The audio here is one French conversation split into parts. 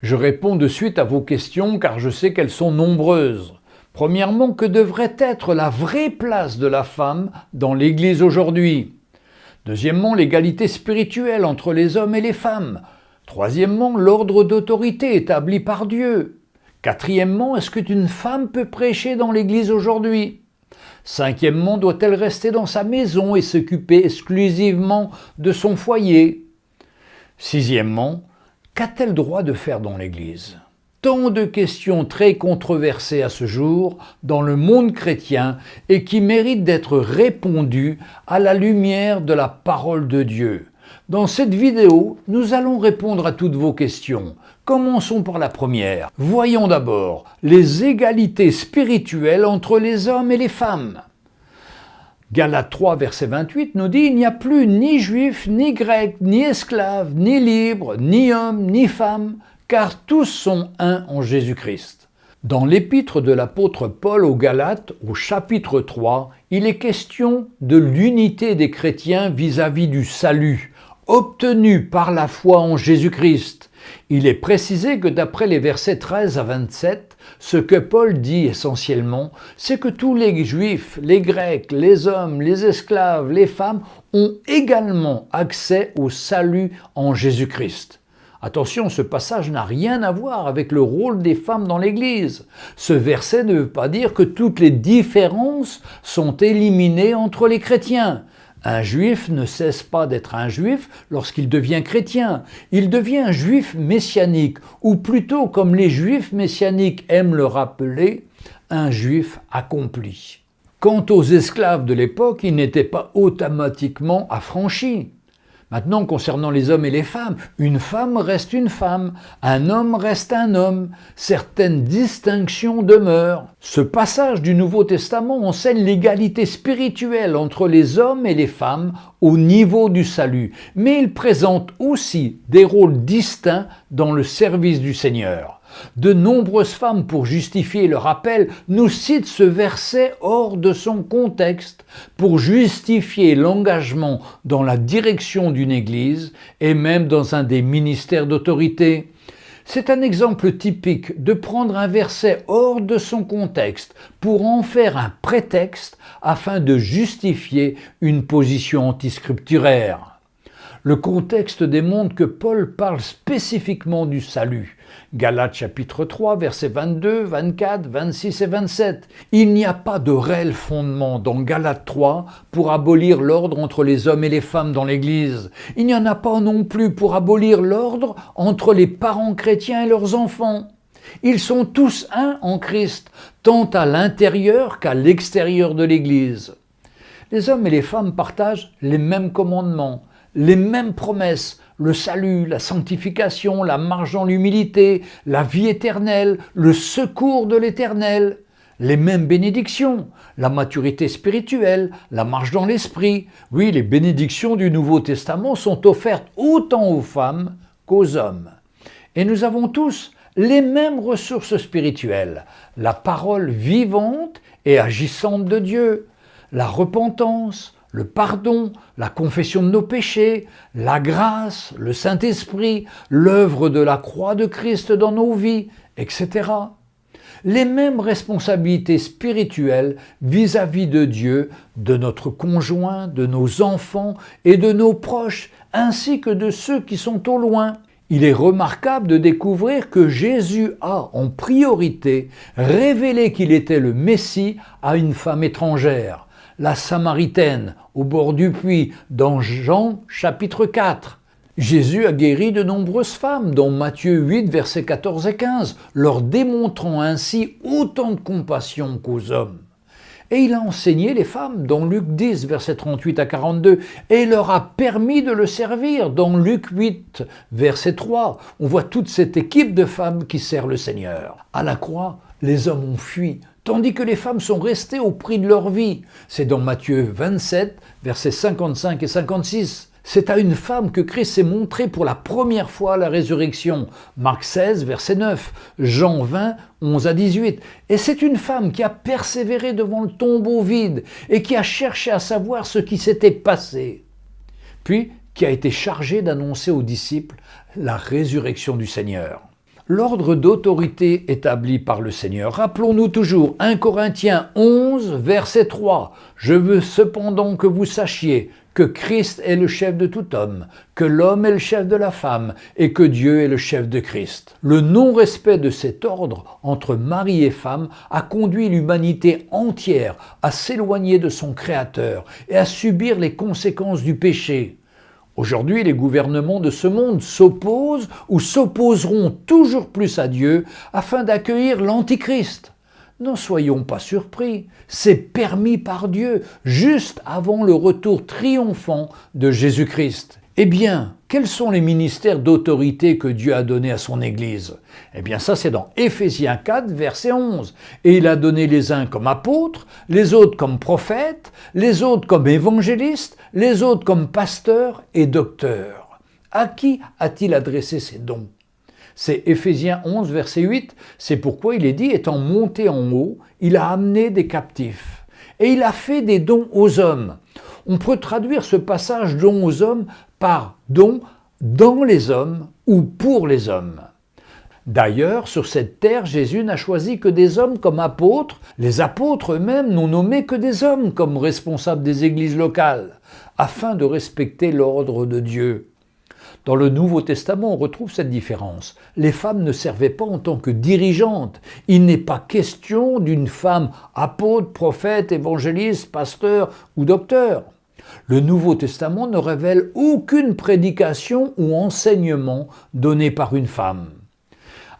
Je réponds de suite à vos questions car je sais qu'elles sont nombreuses. Premièrement, que devrait être la vraie place de la femme dans l'Église aujourd'hui? Deuxièmement, l'égalité spirituelle entre les hommes et les femmes. Troisièmement, l'ordre d'autorité établi par Dieu. Quatrièmement, est-ce qu'une femme peut prêcher dans l'Église aujourd'hui? Cinquièmement, doit-elle rester dans sa maison et s'occuper exclusivement de son foyer? Sixièmement, qu'a-t-elle droit de faire dans l'Église? Tant de questions très controversées à ce jour dans le monde chrétien et qui méritent d'être répondues à la lumière de la parole de Dieu. Dans cette vidéo, nous allons répondre à toutes vos questions. Commençons par la première. Voyons d'abord les égalités spirituelles entre les hommes et les femmes. Galates 3, verset 28 nous dit « Il n'y a plus ni juif, ni grec, ni esclave, ni libre, ni homme, ni femme, car tous sont un en Jésus-Christ. » Dans l'épître de l'apôtre Paul aux Galates, au chapitre 3, il est question de l'unité des chrétiens vis-à-vis -vis du salut, obtenu par la foi en Jésus-Christ. Il est précisé que d'après les versets 13 à 27, ce que Paul dit essentiellement, c'est que tous les juifs, les grecs, les hommes, les esclaves, les femmes ont également accès au salut en Jésus-Christ. Attention, ce passage n'a rien à voir avec le rôle des femmes dans l'Église. Ce verset ne veut pas dire que toutes les différences sont éliminées entre les chrétiens. Un juif ne cesse pas d'être un juif lorsqu'il devient chrétien. Il devient juif messianique, ou plutôt, comme les juifs messianiques aiment le rappeler, un juif accompli. Quant aux esclaves de l'époque, ils n'étaient pas automatiquement affranchis. Maintenant, concernant les hommes et les femmes, une femme reste une femme, un homme reste un homme, certaines distinctions demeurent. Ce passage du Nouveau Testament enseigne l'égalité spirituelle entre les hommes et les femmes au niveau du salut, mais il présente aussi des rôles distincts dans le service du Seigneur. De nombreuses femmes, pour justifier leur appel, nous citent ce verset hors de son contexte, pour justifier l'engagement dans la direction d'une Église et même dans un des ministères d'autorité. C'est un exemple typique de prendre un verset hors de son contexte pour en faire un prétexte afin de justifier une position antiscripturaire. Le contexte démontre que Paul parle spécifiquement du salut. Galates chapitre 3, versets 22, 24, 26 et 27. Il n'y a pas de réel fondement dans Galates 3 pour abolir l'ordre entre les hommes et les femmes dans l'Église. Il n'y en a pas non plus pour abolir l'ordre entre les parents chrétiens et leurs enfants. Ils sont tous un en Christ, tant à l'intérieur qu'à l'extérieur de l'Église. Les hommes et les femmes partagent les mêmes commandements, les mêmes promesses, le salut, la sanctification, la marche dans l'humilité, la vie éternelle, le secours de l'éternel, les mêmes bénédictions, la maturité spirituelle, la marche dans l'esprit. Oui, les bénédictions du Nouveau Testament sont offertes autant aux femmes qu'aux hommes. Et nous avons tous les mêmes ressources spirituelles, la parole vivante et agissante de Dieu, la repentance, le pardon, la confession de nos péchés, la grâce, le Saint-Esprit, l'œuvre de la croix de Christ dans nos vies, etc. Les mêmes responsabilités spirituelles vis-à-vis -vis de Dieu, de notre conjoint, de nos enfants et de nos proches, ainsi que de ceux qui sont au loin. Il est remarquable de découvrir que Jésus a en priorité révélé qu'il était le Messie à une femme étrangère la Samaritaine au bord du puits dans Jean chapitre 4. Jésus a guéri de nombreuses femmes, dont Matthieu 8, versets 14 et 15, leur démontrant ainsi autant de compassion qu'aux hommes. Et il a enseigné les femmes dans Luc 10, versets 38 à 42, et leur a permis de le servir dans Luc 8, verset 3. On voit toute cette équipe de femmes qui sert le Seigneur. À la croix, les hommes ont fui, tandis que les femmes sont restées au prix de leur vie. C'est dans Matthieu 27, versets 55 et 56. C'est à une femme que Christ s'est montré pour la première fois la résurrection. Marc 16, verset 9, Jean 20, 11 à 18. Et c'est une femme qui a persévéré devant le tombeau vide et qui a cherché à savoir ce qui s'était passé. Puis, qui a été chargée d'annoncer aux disciples la résurrection du Seigneur. L'ordre d'autorité établi par le Seigneur. Rappelons-nous toujours 1 Corinthiens 11, verset 3. Je veux cependant que vous sachiez que Christ est le chef de tout homme, que l'homme est le chef de la femme et que Dieu est le chef de Christ. Le non-respect de cet ordre entre mari et femme a conduit l'humanité entière à s'éloigner de son Créateur et à subir les conséquences du péché. Aujourd'hui, les gouvernements de ce monde s'opposent ou s'opposeront toujours plus à Dieu afin d'accueillir l'Antichrist. N'en soyons pas surpris, c'est permis par Dieu, juste avant le retour triomphant de Jésus-Christ. Eh bien, quels sont les ministères d'autorité que Dieu a donnés à son Église? Eh bien ça c'est dans Éphésiens 4, verset 11. Et il a donné les uns comme apôtres, les autres comme prophètes, les autres comme évangélistes, les autres comme pasteurs et docteurs. À qui a-t-il adressé ces dons? C'est Éphésiens 11, verset 8. C'est pourquoi il est dit, étant monté en haut, il a amené des captifs. Et il a fait des dons aux hommes. On peut traduire ce passage dons aux hommes par don dans les hommes ou pour les hommes. D'ailleurs, sur cette terre, Jésus n'a choisi que des hommes comme apôtres. Les apôtres eux-mêmes n'ont nommé que des hommes comme responsables des églises locales, afin de respecter l'ordre de Dieu. Dans le Nouveau Testament, on retrouve cette différence. Les femmes ne servaient pas en tant que dirigeantes. Il n'est pas question d'une femme apôtre, prophète, évangéliste, pasteur ou docteur. Le Nouveau Testament ne révèle aucune prédication ou enseignement donné par une femme.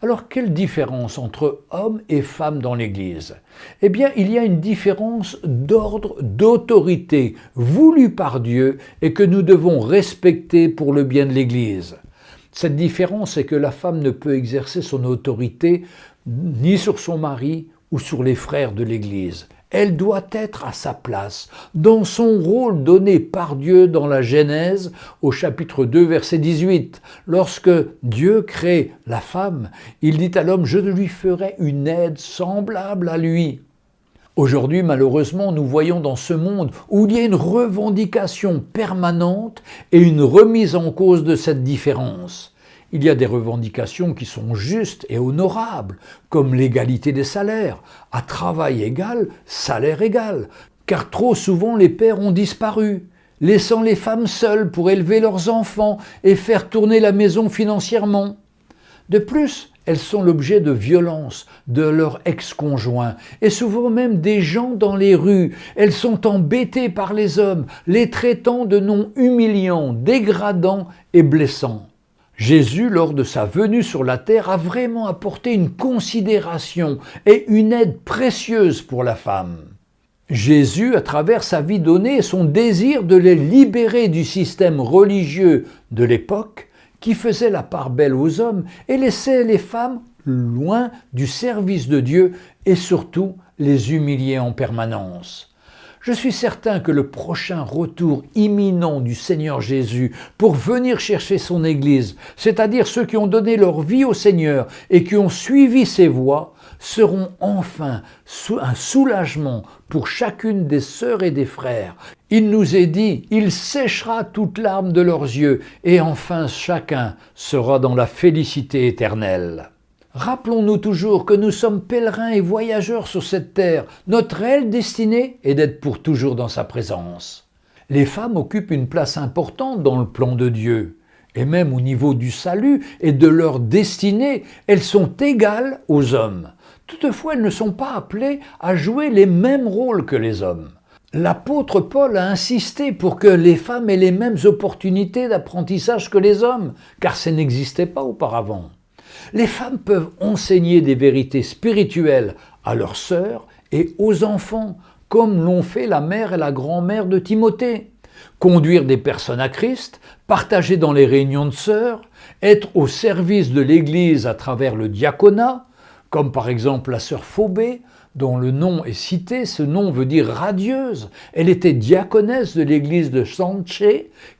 Alors quelle différence entre hommes et femmes dans l'Église? Eh bien, il y a une différence d'ordre, d'autorité, voulue par Dieu et que nous devons respecter pour le bien de l'Église. Cette différence est que la femme ne peut exercer son autorité ni sur son mari ou sur les frères de l'Église elle doit être à sa place, dans son rôle donné par Dieu dans la Genèse au chapitre 2 verset 18. Lorsque Dieu crée la femme, il dit à l'homme, je lui ferai une aide semblable à lui. Aujourd'hui, malheureusement, nous voyons dans ce monde où il y a une revendication permanente et une remise en cause de cette différence. Il y a des revendications qui sont justes et honorables, comme l'égalité des salaires, à travail égal, salaire égal, car trop souvent les pères ont disparu, laissant les femmes seules pour élever leurs enfants et faire tourner la maison financièrement. De plus, elles sont l'objet de violences de leurs ex-conjoints et souvent même des gens dans les rues. Elles sont embêtées par les hommes, les traitant de noms humiliants, dégradants et blessants. Jésus, lors de sa venue sur la terre, a vraiment apporté une considération et une aide précieuse pour la femme. Jésus, à travers sa vie donnée son désir de les libérer du système religieux de l'époque, qui faisait la part belle aux hommes et laissait les femmes loin du service de Dieu et surtout les humilier en permanence. Je suis certain que le prochain retour imminent du Seigneur Jésus pour venir chercher son Église, c'est-à-dire ceux qui ont donné leur vie au Seigneur et qui ont suivi ses voies, seront enfin un soulagement pour chacune des sœurs et des frères. Il nous est dit, il séchera toute larme de leurs yeux, et enfin chacun sera dans la félicité éternelle. Rappelons-nous toujours que nous sommes pèlerins et voyageurs sur cette terre. Notre réelle destinée est d'être pour toujours dans sa présence. Les femmes occupent une place importante dans le plan de Dieu. Et même au niveau du salut et de leur destinée, elles sont égales aux hommes. Toutefois, elles ne sont pas appelées à jouer les mêmes rôles que les hommes. L'apôtre Paul a insisté pour que les femmes aient les mêmes opportunités d'apprentissage que les hommes, car ça n'existait pas auparavant. Les femmes peuvent enseigner des vérités spirituelles à leurs sœurs et aux enfants, comme l'ont fait la mère et la grand-mère de Timothée. Conduire des personnes à Christ, partager dans les réunions de sœurs, être au service de l'Église à travers le diaconat, comme par exemple la sœur Phobée, dont le nom est cité, ce nom veut dire radieuse. Elle était diaconesse de l'église de Sanche,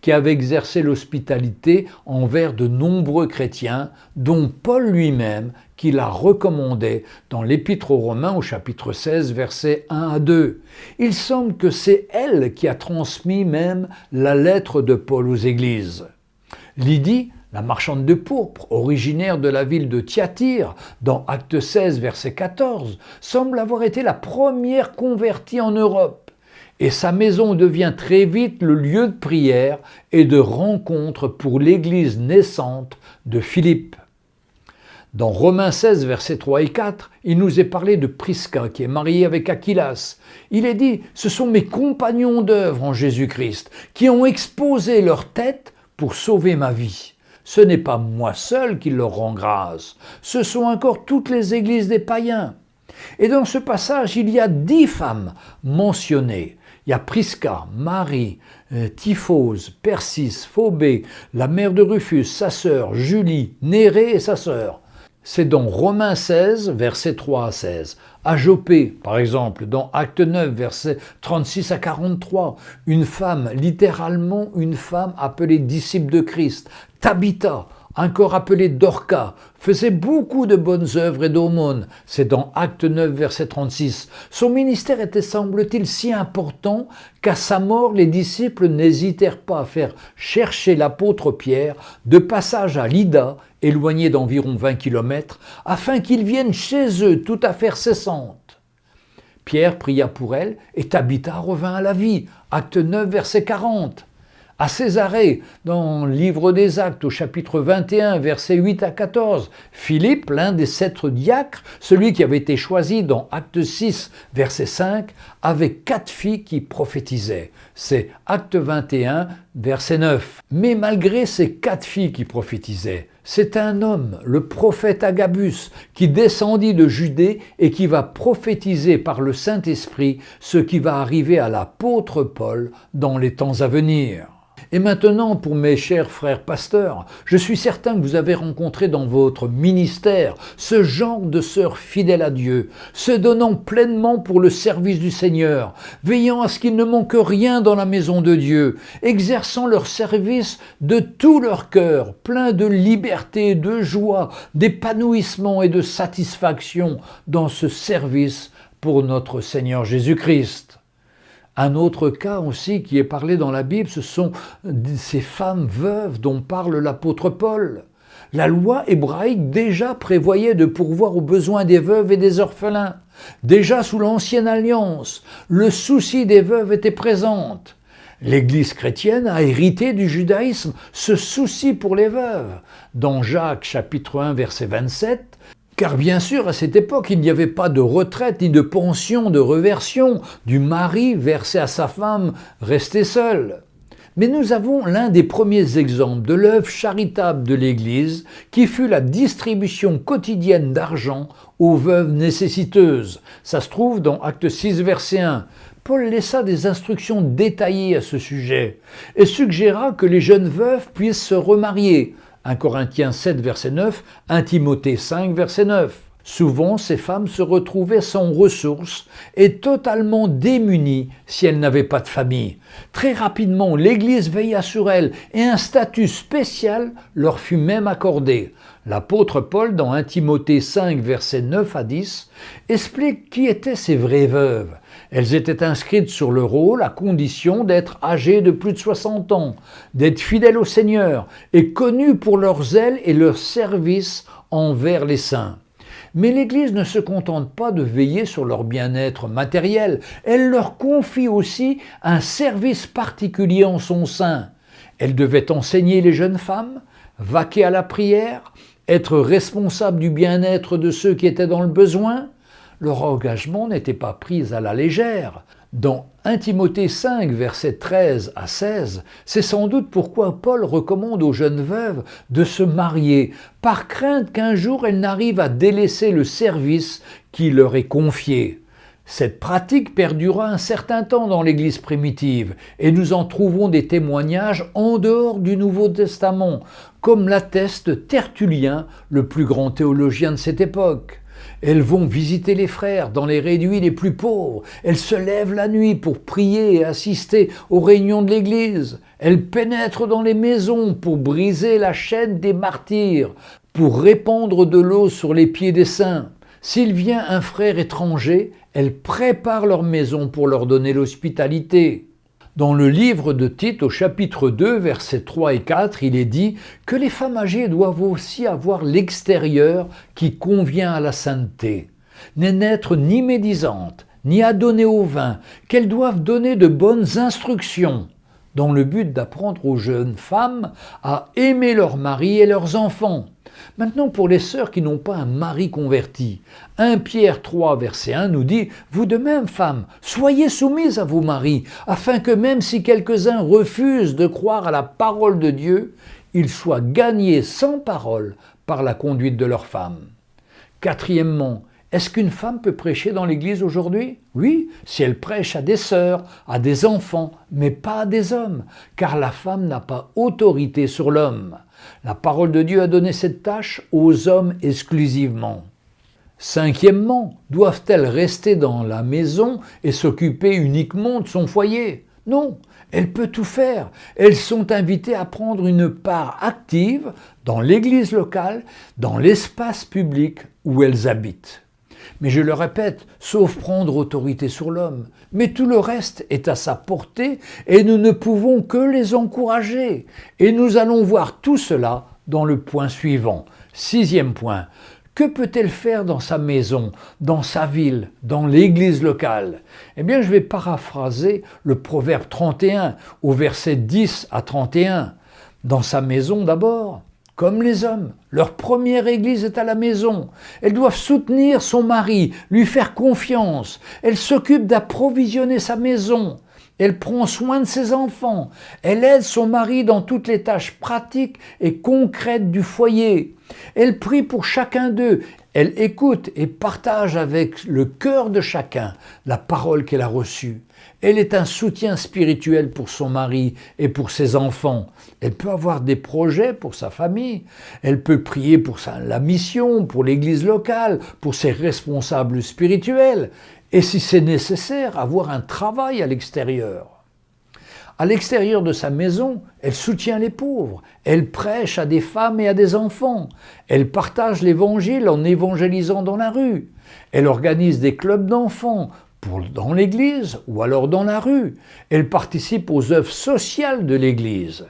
qui avait exercé l'hospitalité envers de nombreux chrétiens, dont Paul lui-même, qui la recommandait dans l'Épître aux Romains au chapitre 16, versets 1 à 2. Il semble que c'est elle qui a transmis même la lettre de Paul aux églises. Lydie, La marchande de pourpre, originaire de la ville de Thyatire, dans Acte 16, verset 14, semble avoir été la première convertie en Europe. Et sa maison devient très vite le lieu de prière et de rencontre pour l'église naissante de Philippe. Dans Romains 16, versets 3 et 4, il nous est parlé de Prisca qui est mariée avec Aquilas. Il est dit, ce sont mes compagnons d'œuvre en Jésus-Christ qui ont exposé leur tête pour sauver ma vie. Ce n'est pas moi seul qui leur rend grâce, ce sont encore toutes les églises des païens. Et dans ce passage, il y a dix femmes mentionnées. Il y a Prisca, Marie, euh, Typhose, Persis, Phobé, la mère de Rufus, sa sœur, Julie, Nérée et sa sœur. C'est dans Romains 16, versets 3 à 16. À par exemple, dans Acte 9, versets 36 à 43, une femme, littéralement une femme appelée disciple de Christ, Tabitha, encore appelée Dorca, faisait beaucoup de bonnes œuvres et d'aumônes. C'est dans Acte 9, verset 36. Son ministère était, semble-t-il, si important qu'à sa mort, les disciples n'hésitèrent pas à faire chercher l'apôtre Pierre de passage à Lydda, éloigné d'environ 20 kilomètres, afin qu'il vienne chez eux tout à fait cessante. Pierre pria pour elle et Tabitha revint à la vie. Acte 9, verset 40 à Césarée, dans le livre des Actes au chapitre 21, versets 8 à 14. Philippe, l'un des sept diacres, celui qui avait été choisi dans Acte 6, verset 5, avait quatre filles qui prophétisaient. C'est Acte 21, verset 9. Mais malgré ces quatre filles qui prophétisaient, c'est un homme, le prophète Agabus, qui descendit de Judée et qui va prophétiser par le Saint-Esprit ce qui va arriver à l'apôtre Paul dans les temps à venir. Et maintenant, pour mes chers frères pasteurs, je suis certain que vous avez rencontré dans votre ministère ce genre de sœurs fidèles à Dieu, se donnant pleinement pour le service du Seigneur, veillant à ce qu'il ne manque rien dans la maison de Dieu, exerçant leur service de tout leur cœur, plein de liberté, de joie, d'épanouissement et de satisfaction dans ce service pour notre Seigneur Jésus-Christ. Un autre cas aussi qui est parlé dans la Bible, ce sont ces femmes veuves dont parle l'apôtre Paul. La loi hébraïque déjà prévoyait de pourvoir aux besoins des veuves et des orphelins. Déjà sous l'ancienne alliance, le souci des veuves était présent. L'Église chrétienne a hérité du judaïsme ce souci pour les veuves. Dans Jacques chapitre 1 verset 27, car bien sûr, à cette époque, il n'y avait pas de retraite ni de pension de reversion du mari versé à sa femme restée seule. Mais nous avons l'un des premiers exemples de l'œuvre charitable de l'Église qui fut la distribution quotidienne d'argent aux veuves nécessiteuses. Ça se trouve dans Acte 6, verset 1. Paul laissa des instructions détaillées à ce sujet et suggéra que les jeunes veuves puissent se remarier, 1 Corinthiens 7, verset 9, 1 Timothée 5, verset 9. Souvent, ces femmes se retrouvaient sans ressources et totalement démunies si elles n'avaient pas de famille. Très rapidement, l'Église veilla sur elles et un statut spécial leur fut même accordé. L'apôtre Paul, dans 1 Timothée 5, versets 9 à 10, explique qui étaient ces vraies veuves. Elles étaient inscrites sur le rôle à condition d'être âgées de plus de 60 ans, d'être fidèles au Seigneur et connues pour leur zèle et leur service envers les saints. Mais l'Église ne se contente pas de veiller sur leur bien-être matériel, elle leur confie aussi un service particulier en son sein. Elle devait enseigner les jeunes femmes, vaquer à la prière, être responsable du bien-être de ceux qui étaient dans le besoin, leur engagement n'était pas pris à la légère. Dans 1 Timothée 5, versets 13 à 16, c'est sans doute pourquoi Paul recommande aux jeunes veuves de se marier, par crainte qu'un jour elles n'arrivent à délaisser le service qui leur est confié. Cette pratique perdura un certain temps dans l'Église primitive, et nous en trouvons des témoignages en dehors du Nouveau Testament, comme l'atteste Tertullien, le plus grand théologien de cette époque. Elles vont visiter les frères dans les réduits les plus pauvres. Elles se lèvent la nuit pour prier et assister aux réunions de l'Église. Elles pénètrent dans les maisons pour briser la chaîne des martyrs, pour répandre de l'eau sur les pieds des saints. S'il vient un frère étranger, elles préparent leur maison pour leur donner l'hospitalité. Dans le livre de Tite, au chapitre 2, versets 3 et 4, il est dit que les femmes âgées doivent aussi avoir l'extérieur qui convient à la sainteté, n'être ni médisantes, ni à donner au vin, qu'elles doivent donner de bonnes instructions, dans le but d'apprendre aux jeunes femmes à aimer leurs maris et leurs enfants. Maintenant, pour les sœurs qui n'ont pas un mari converti, 1 Pierre 3, verset 1 nous dit « Vous de même, femmes, soyez soumises à vos maris, afin que même si quelques-uns refusent de croire à la parole de Dieu, ils soient gagnés sans parole par la conduite de leurs femmes. » Quatrièmement, est-ce qu'une femme peut prêcher dans l'Église aujourd'hui? Oui, si elle prêche à des sœurs, à des enfants, mais pas à des hommes, car la femme n'a pas autorité sur l'homme. La parole de Dieu a donné cette tâche aux hommes exclusivement. Cinquièmement, doivent-elles rester dans la maison et s'occuper uniquement de son foyer? Non, elle peut tout faire. Elles sont invitées à prendre une part active dans l'église locale, dans l'espace public où elles habitent. Mais je le répète, sauf prendre autorité sur l'homme. Mais tout le reste est à sa portée et nous ne pouvons que les encourager. Et nous allons voir tout cela dans le point suivant. Sixième point. Que peut-elle faire dans sa maison, dans sa ville, dans l'église locale? Eh bien, je vais paraphraser le proverbe 31 au verset 10 à 31. Dans sa maison d'abord, comme les hommes. Leur première église est à la maison. Elles doivent soutenir son mari, lui faire confiance. Elle s'occupe d'approvisionner sa maison. Elle prend soin de ses enfants. Elle aide son mari dans toutes les tâches pratiques et concrètes du foyer. Elle prie pour chacun d'eux. Elle écoute et partage avec le cœur de chacun la parole qu'elle a reçue. Elle est un soutien spirituel pour son mari et pour ses enfants. Elle peut avoir des projets pour sa famille. Elle peut prier pour la mission, pour l'église locale, pour ses responsables spirituels. Et si c'est nécessaire, avoir un travail à l'extérieur. À l'extérieur de sa maison, elle soutient les pauvres, elle prêche à des femmes et à des enfants, elle partage l'évangile en évangélisant dans la rue, elle organise des clubs d'enfants dans l'Église ou alors dans la rue. Elle participe aux œuvres sociales de l'Église.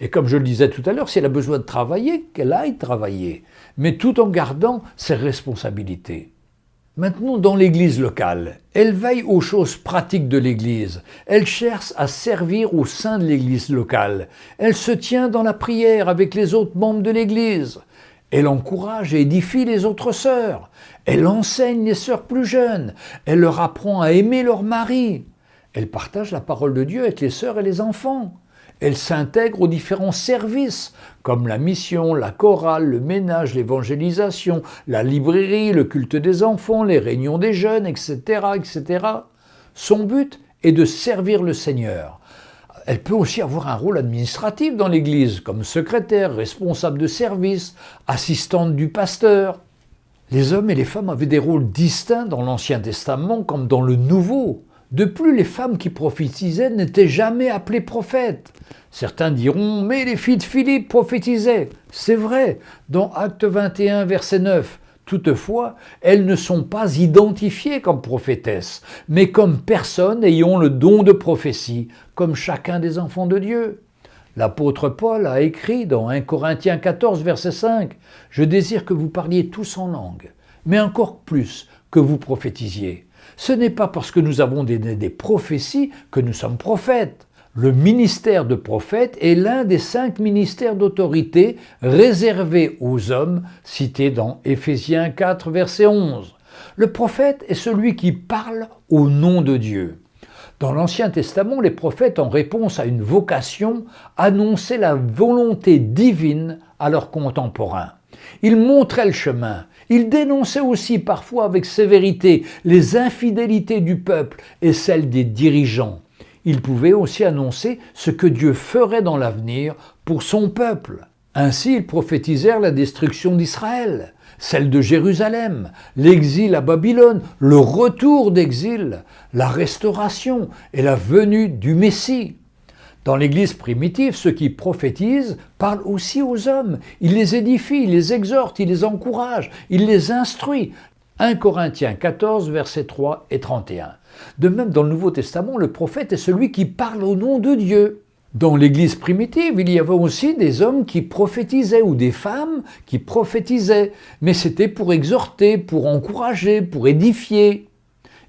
Et comme je le disais tout à l'heure, si elle a besoin de travailler, qu'elle aille travailler, mais tout en gardant ses responsabilités. Maintenant, dans l'Église locale, elle veille aux choses pratiques de l'Église. Elle cherche à servir au sein de l'Église locale. Elle se tient dans la prière avec les autres membres de l'Église. Elle encourage et édifie les autres sœurs. Elle enseigne les sœurs plus jeunes. Elle leur apprend à aimer leur mari. Elle partage la parole de Dieu avec les sœurs et les enfants. Elle s'intègre aux différents services, comme la mission, la chorale, le ménage, l'évangélisation, la librairie, le culte des enfants, les réunions des jeunes, etc., etc. Son but est de servir le Seigneur. Elle peut aussi avoir un rôle administratif dans l'Église, comme secrétaire, responsable de service, assistante du pasteur. Les hommes et les femmes avaient des rôles distincts dans l'Ancien Testament comme dans le Nouveau. De plus, les femmes qui prophétisaient n'étaient jamais appelées prophètes. Certains diront « mais les filles de Philippe prophétisaient ». C'est vrai, dans Acte 21, verset 9. Toutefois, elles ne sont pas identifiées comme prophétesses, mais comme personnes ayant le don de prophétie, comme chacun des enfants de Dieu. L'apôtre Paul a écrit dans 1 Corinthiens 14, verset 5, « Je désire que vous parliez tous en langue, mais encore plus que vous prophétisiez. Ce n'est pas parce que nous avons des, prophéties que nous sommes prophètes. Le ministère de prophète est l'un des cinq ministères d'autorité réservés aux hommes cités dans Éphésiens 4, verset 11. Le prophète est celui qui parle au nom de Dieu. Dans l'Ancien Testament, les prophètes, en réponse à une vocation, annonçaient la volonté divine à leurs contemporains. Ils montraient le chemin. Ils dénonçaient aussi parfois avec sévérité les infidélités du peuple et celles des dirigeants il pouvait aussi annoncer ce que Dieu ferait dans l'avenir pour son peuple. Ainsi, ils prophétisèrent la destruction d'Israël, celle de Jérusalem, l'exil à Babylone, le retour d'exil, la restauration et la venue du Messie. Dans l'Église primitive, ceux qui prophétisent parlent aussi aux hommes. Ils les édifient, ils les exhortent, ils les encouragent, ils les instruisent. 1 Corinthiens 14, versets 3 et 31. De même, dans le Nouveau Testament, le prophète est celui qui parle au nom de Dieu. Dans l'Église primitive, il y avait aussi des hommes qui prophétisaient ou des femmes qui prophétisaient, mais c'était pour exhorter, pour encourager, pour édifier.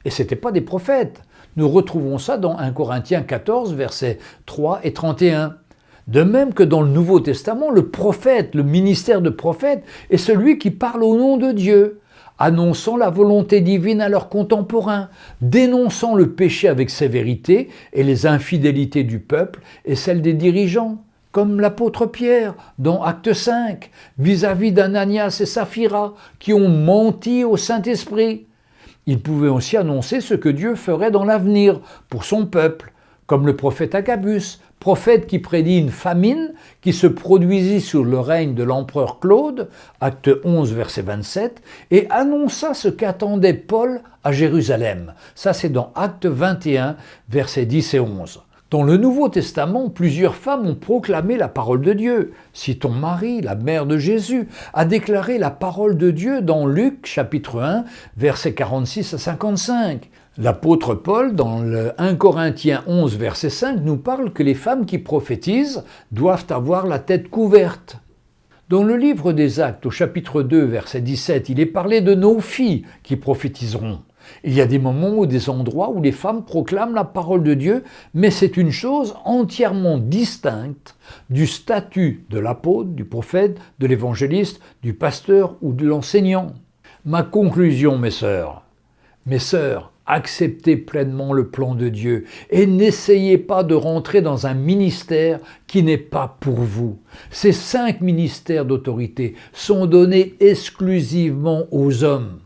Et ce n'étaient pas des prophètes. Nous retrouvons ça dans 1 Corinthiens 14, versets 3 et 31. De même que dans le Nouveau Testament, le prophète, le ministère de prophète, est celui qui parle au nom de Dieu, annonçant la volonté divine à leurs contemporains, dénonçant le péché avec sévérité et les infidélités du peuple et celles des dirigeants, comme l'apôtre Pierre dans Acte 5, vis-à-vis d'Ananias et Saphira, qui ont menti au Saint-Esprit. Il pouvait aussi annoncer ce que Dieu ferait dans l'avenir pour son peuple, comme le prophète Agabus, prophète qui prédit une famine qui se produisit sous le règne de l'empereur Claude, acte 11, verset 27, et annonça ce qu'attendait Paul à Jérusalem. Ça, c'est dans acte 21, versets 10 et 11. Dans le Nouveau Testament, plusieurs femmes ont proclamé la parole de Dieu. Citons Marie, la mère de Jésus, a déclaré la parole de Dieu dans Luc chapitre 1, versets 46 à 55. L'apôtre Paul, dans le 1 Corinthiens 11, verset 5, nous parle que les femmes qui prophétisent doivent avoir la tête couverte. Dans le livre des Actes, au chapitre 2, verset 17, il est parlé de nos filles qui prophétiseront. Il y a des moments ou des endroits où les femmes proclament la parole de Dieu, mais c'est une chose entièrement distincte du statut de l'apôtre, du prophète, de l'évangéliste, du pasteur ou de l'enseignant. Ma conclusion, mes sœurs, mes sœurs, acceptez pleinement le plan de Dieu et n'essayez pas de rentrer dans un ministère qui n'est pas pour vous. Ces cinq ministères d'autorité sont donnés exclusivement aux hommes.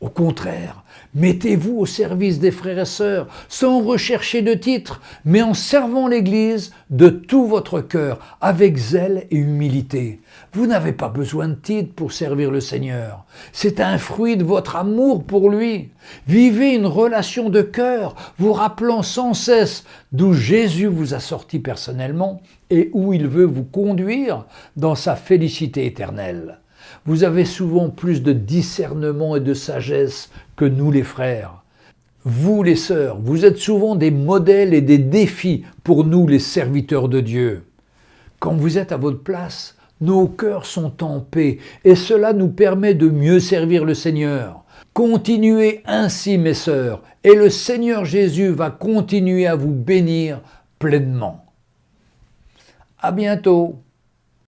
Au contraire, mettez-vous au service des frères et sœurs, sans rechercher de titre, mais en servant l'Église de tout votre cœur, avec zèle et humilité. Vous n'avez pas besoin de titre pour servir le Seigneur. C'est un fruit de votre amour pour lui. Vivez une relation de cœur, vous rappelant sans cesse d'où Jésus vous a sorti personnellement et où il veut vous conduire dans sa félicité éternelle. Vous avez souvent plus de discernement et de sagesse que nous les frères. Vous les sœurs, vous êtes souvent des modèles et des défis pour nous les serviteurs de Dieu. Quand vous êtes à votre place, nos cœurs sont en paix et cela nous permet de mieux servir le Seigneur. Continuez ainsi mes sœurs et le Seigneur Jésus va continuer à vous bénir pleinement. À bientôt